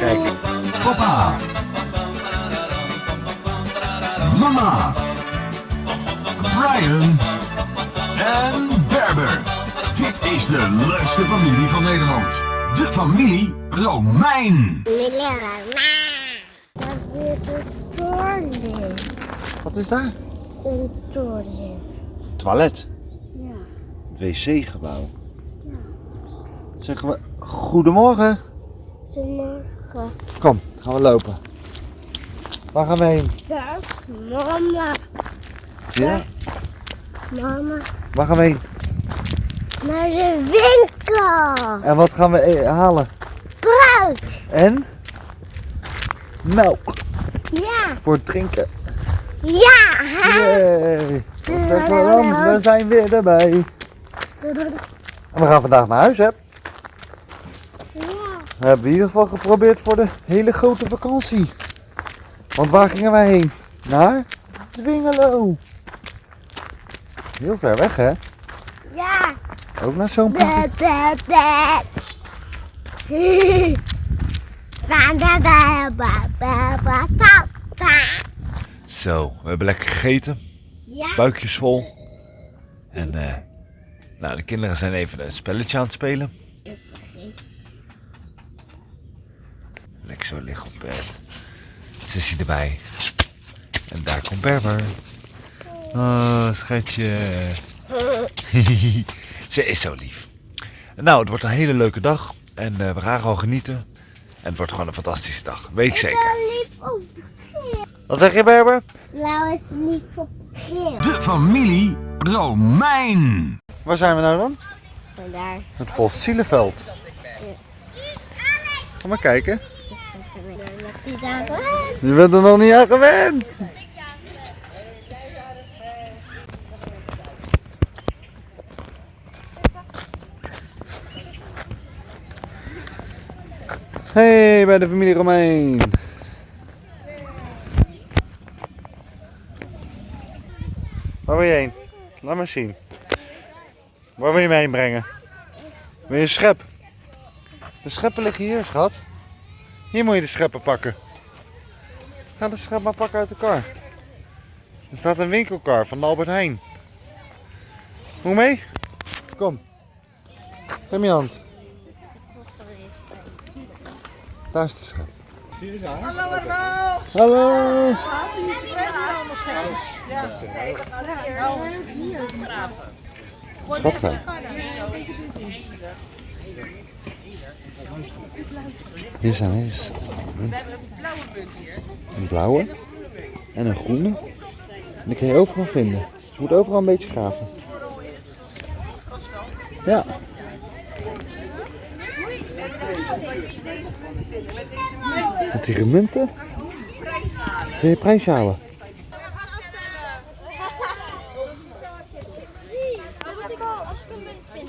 Kijk. Papa. Mama. Brian. En Berber. Dit is de leukste familie van Nederland. De familie Romein. Dat weer de toren. Wat is daar? Een toren. Toilet. Ja. wc-gebouw. Zeggen we goedemorgen. Goedemorgen. Kom, gaan we lopen. Waar gaan we heen? Dag, mama. Ja? Mama. Waar gaan we heen? Naar de winkel. En wat gaan we e- halen? Brood. En? Melk. Ja. Voor het drinken. Ja. Yay. We dan? We zijn weer erbij. En we gaan vandaag naar huis, hè? We hebben in ieder geval geprobeerd voor de hele grote vakantie. Want waar gingen wij heen? Naar Dwingelo. Heel ver weg, hè? Ja. Ook naar zo'n da. Zo, we hebben lekker gegeten. Ja. Buikjes vol. En eh, nou, de kinderen zijn even een spelletje aan het spelen. Lekker zo liggen op bed. Sissy erbij. En daar komt Berber. Oh, schatje. Ze is zo lief. Nou, het wordt een hele leuke dag. En eh, we gaan gewoon genieten. En het wordt gewoon een fantastische dag. Weet ik zeker. Lief op Wat zeg je, Berber? Blauw is lief op geel. De familie Romein. Waar zijn we nou dan? Vandaar. Het fossielenveld. Ga maar kijken. Je bent er nog niet aan gewend. Hey, bij de familie Romein. Waar wil je heen? Laat maar zien. Waar wil je me heen brengen? Wil je een schep? De scheppen liggen hier, schat. Hier moet je de scheppen pakken. Ga de schep maar pakken uit de kar. Er staat een winkelkar van Albert Heijn. Je mee? Kom. Geef me je hand. Daar is de schep. Hallo allemaal. Hallo. Hier zijn hele schattige munten. Een blauwe en een groene. En die kun je overal vinden. Je moet overal een beetje graven. Ja. Met die munten kun je prijs halen. Als ik een munt vind,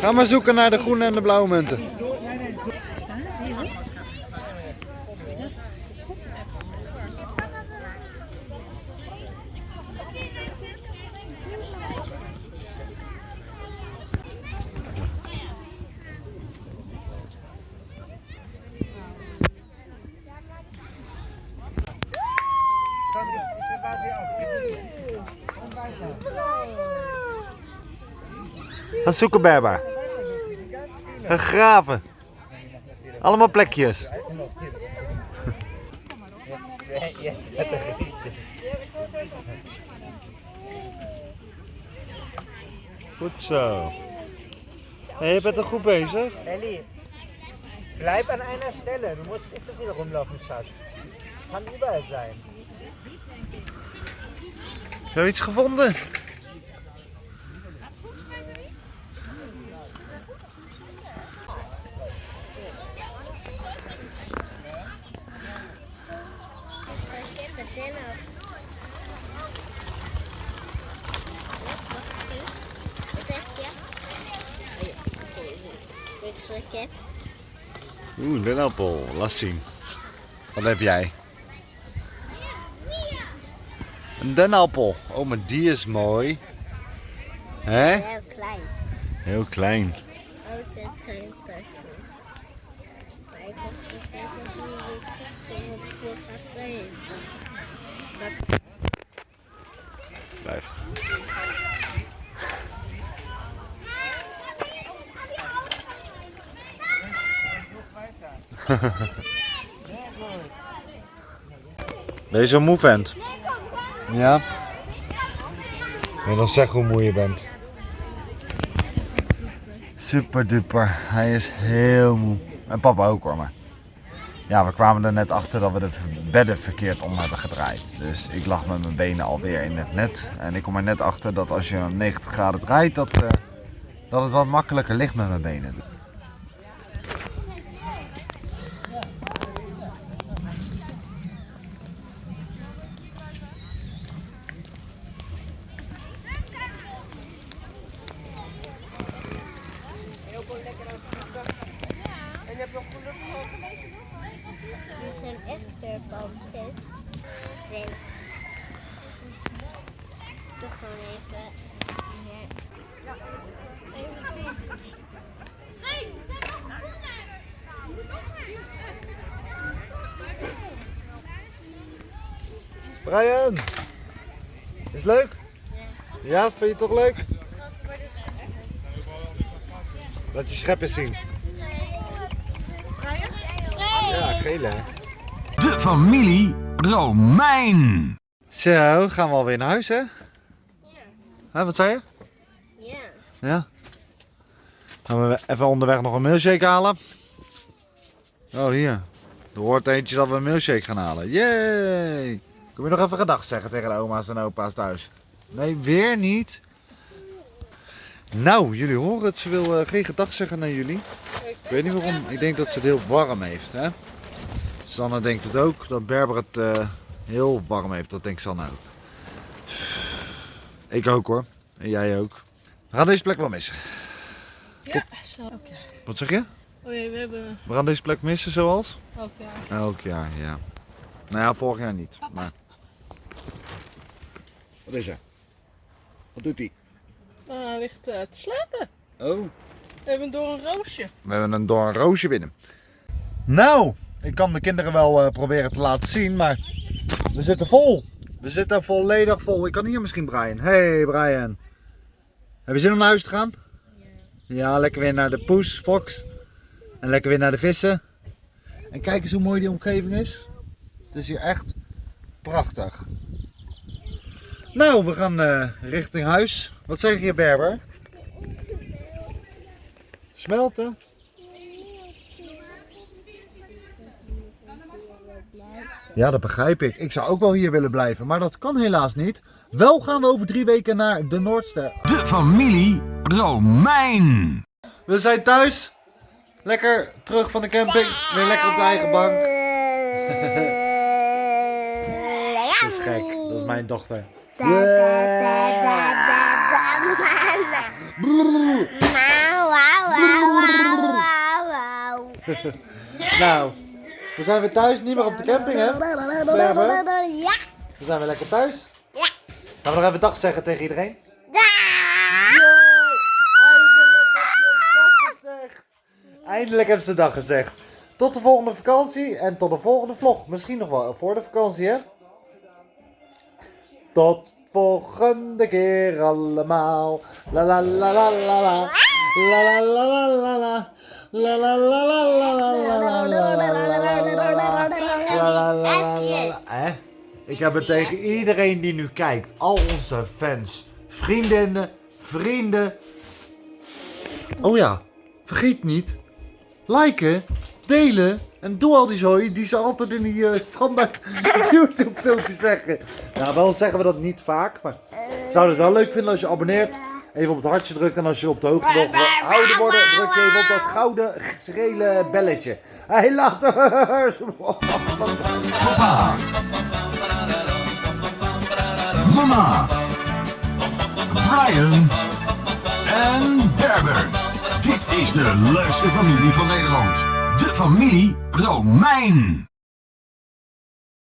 Ga maar zoeken naar de groene en de blauwe munten. Ga zoeken Berber. Ga graven. Allemaal plekjes. Goed zo. Hey, je bent er goed bezig. Ellie, bleib an einer Stelle. Du musst nicht so viel rumlaufen, Schatz. Kann überall sein. Heb je iets gevonden? Oeh, dennenappel. Laat zien. Wat heb jij? Een dennenappel. Oh, maar die is mooi. Hè? Heel klein. Heel klein. Oh, dit is geen persoon. Maar ik heb gekeken hoe ik het gaat lezen. Blijf. Ben je zo moe vent? Ja? Je nog zeggen hoe moe je bent? Super duper. Hij is heel moe. En papa ook hoor maar. Ja, we kwamen er net achter dat we de bedden verkeerd om hebben gedraaid. Dus ik lag met mijn benen alweer in het net. En ik kom er net achter dat als je hem 90 graden draait, dat, eh, dat het wat makkelijker ligt met mijn benen. Die zijn echt pumpkin. Nee. Toch gewoon even. Ja. Brian! Is het leuk? Ja, vind je het toch leuk? Laat je schep eens zien. Ja, gele hè? De familie Romein. Zo, gaan we alweer naar huis hè? Hè, wat zei je? Ja. Ja. Gaan we even onderweg nog een milkshake halen? Oh, hier. Er hoort eentje dat we een milkshake gaan halen. Yay! Kom je nog even gedag zeggen tegen de oma's en opa's thuis? Nee, weer niet. Nou, jullie horen het. Ze wil eh, geen gedag zeggen naar jullie. Ik weet niet waarom. Ik denk dat ze het heel warm heeft. Hè? Sanne denkt het ook. Dat Berber het eh, heel warm heeft. Dat denkt Sanne ook. Ik ook hoor. En jij ook. We gaan deze plek wel missen. Ja, zo. Wat zeg je? Oh ja, we hebben We gaan deze plek missen zoals? elk jaar. Elk jaar, ja. Nou ja, vorig jaar niet. Maar... Wat is er? Wat doet hij? Nou, hij ligt eh, te slapen. Oh. We hebben door een roosje. We hebben een door een roosje binnen. Nou, ik kan de kinderen wel eh, proberen te laten zien, maar we zitten vol. We zitten volledig vol. Ik kan hier misschien Brian. Hey Brian. Heb je zin om naar huis te gaan? Ja. Ja, lekker weer naar de poes, Fox. En lekker weer naar de vissen. En kijk eens hoe mooi die omgeving is. Het is hier echt prachtig. Nou, we gaan eh, richting huis. Wat zeg je Berber? Smelten? Ja, dat begrijp ik. Ik zou ook wel hier willen blijven, maar dat kan helaas niet. Wel gaan we over drie weken naar de Noordster. De familie Romein. We zijn thuis. Lekker terug van de camping. Weer lekker op de eigen bank. Dat is gek. Dat is mijn dochter. Nou, we zijn weer thuis. Niet meer op de camping, hè? Ja. We zijn weer lekker thuis. Ja. Gaan we nog even dag zeggen tegen iedereen? Ja. Eindelijk hebben ze dag gezegd. Tot de volgende vakantie en tot de volgende vlog. Misschien nog wel voor de vakantie, hè? Tot volgende keer allemaal. La la la la la la. La la la la la la. La la la la? Ik heb het tegen iedereen die nu kijkt. Al onze fans, vriendinnen, vrienden. Oh ja, vergeet niet. Liken, delen en doe al die zooi die ze altijd in die eh, standaard YouTube filmpjes zeggen. Nou, wel zeggen we dat niet vaak, maar zou het wel leuk vinden als je abonneert. even op het hartje drukt en als je op de hoogte wil gehouden worden, druk je even op dat gouden schele belletje. Hé, later! Papa. Mama. Brian. En Berber. Dit is de leukste familie van Nederland. De familie Romein.